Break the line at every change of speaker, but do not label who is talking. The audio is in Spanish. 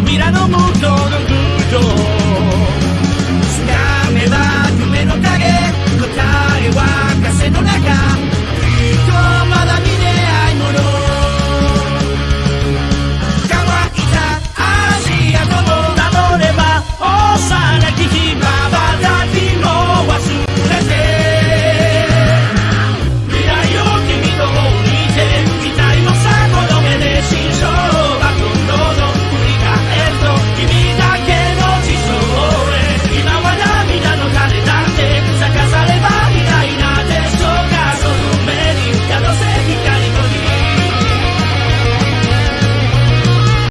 mirado mucho.